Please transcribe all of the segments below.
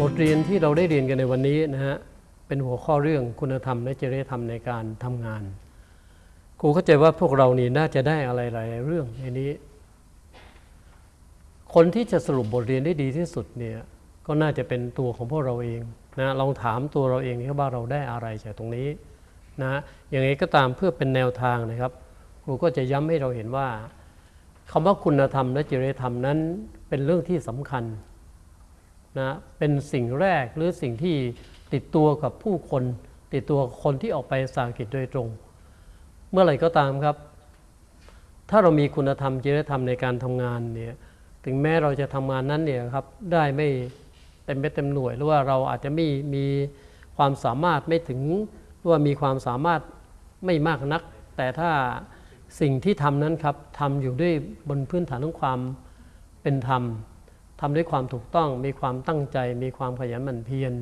บทเรียนที่เราได้เรียนกันในวันนี้นะฮะเป็นหัวข้อเรื่องคุณธรรมและจริยธรรมในการทำงานครูเข้าใจว่าพวกเรานี่น่าจะได้อะไรหลายเรื่องในนี้ คนที่จะสรุปบทเรียนได้ดีที่สุดเนี่ยก็น่าจะเป็นตัวของพวกเราเองนะลองถามตัวเราเองนะครับว่าเราได้อะไรจากตรงนี้นะอย่างไรก็ตามเพื่อเป็นแนวทางนะครับครูก็จะย้ำให้เราเห็นว่าคำว่าคุณธรรมและจริยธรรมนั้นเป็นเรื่องที่สำคัญ นะเป็นสิ่งแรกหรือสิ่งที่ติดตัวกับผู้คน ติดตัวคนที่ออกไปสางกิจโดยตรง เมื่อไหร่ก็ตามครับ ถ้าเรามีคุณธรรมจริยธรรมในการทำงานเนี่ยถึงแม้เราจะทำงานนั้นเนี่ยครับได้ไม่เต็มเม็ดเต็มหน่วย หรือว่าเราอาจจะไม่มีความสามารถไม่ถึงหรือว่ามีความสามารถไม่มากนัก แต่ถ้าสิ่งที่ทำนั้นครับทำอยู่ด้วยบนพื้นฐานของความเป็นธรรม ทำด้วยความถูกต้อง มีความตั้งใจ มีความขยันหมั่นเพียร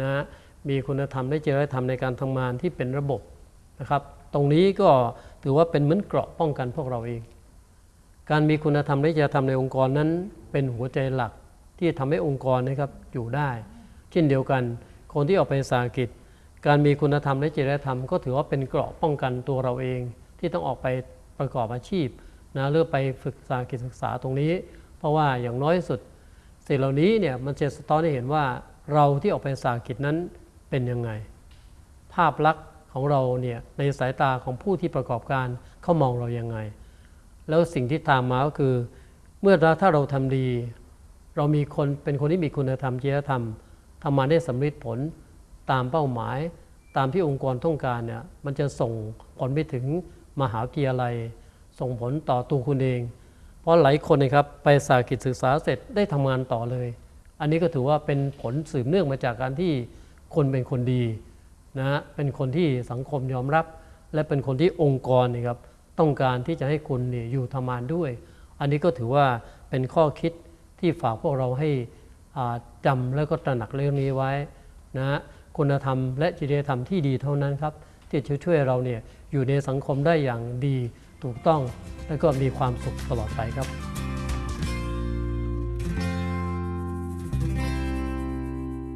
นะมีคุณธรรมและจริยธรรมในการทำงานที่เป็นระบบนะครับ ตรงนี้ก็ถือว่าเป็นเหมือนเกราะป้องกันพวกเราเอง การมีคุณธรรมและจริยธรรมในองค์กรนั้นเป็นหัวใจหลักที่ทำให้องค์กรนะครับอยู่ได้ เช่นเดียวกัน คนที่ออกไปสาหกิจ การมีคุณธรรมและจริยธรรม ก็ถือว่าเป็นเกราะป้องกันตัวเราเอง ที่ต้องออกไปประกอบอาชีพนะเลือไปฝึกสาหกิจศึกษาตรงนี้ เพราะว่าอย่างน้อยสุด สิ่งเหล่านี้เนี่ยมันจะสะท้อนให้เห็นว่าเราที่ออกไปสากิจนั้นเป็นยังไง ภาพลักษณ์ของเราเนี่ยในสายตาของผู้ที่ประกอบการเขามองเรายังไง แล้วสิ่งที่ตามมาก็คือ เมื่อถ้าเราทำดี เรามีคนเป็นคนที่มีคุณธรรมจริยธรรมทำมาได้สำเร็จผลตามเป้าหมายตามที่องค์กรต้องการเนี่ยมันจะส่งผลไปถึงมหาวิทยาลัย ส่งผลต่อตัวคุณเอง ราะหลายคนนะครับไปสากิจศึกษาเสร็จได้ทำงานต่อเลย อันนี้ก็ถือว่าเป็นผลสืบเนื่องมาจากการที่คนเป็นคนดีนะฮะเป็นคนที่สังคมยอมรับ และเป็นคนที่องค์กรนี่ครับต้องการที่จะให้คุณเนี่ยอยู่ทำงานด้วย อันนี้ก็ถือว่าเป็นข้อคิดที่ฝากพวกเราให้จำแล้วก็ตระหนักเรื่องนี้ไว้นะฮะคุณธรรมและจริยธรรมที่ดีเท่านั้นครับที่จะช่วยเราเนี่ยอยู่ในสังคมได้อย่างดี ถูกต้องและก็มีความสุขตลอดไปครับ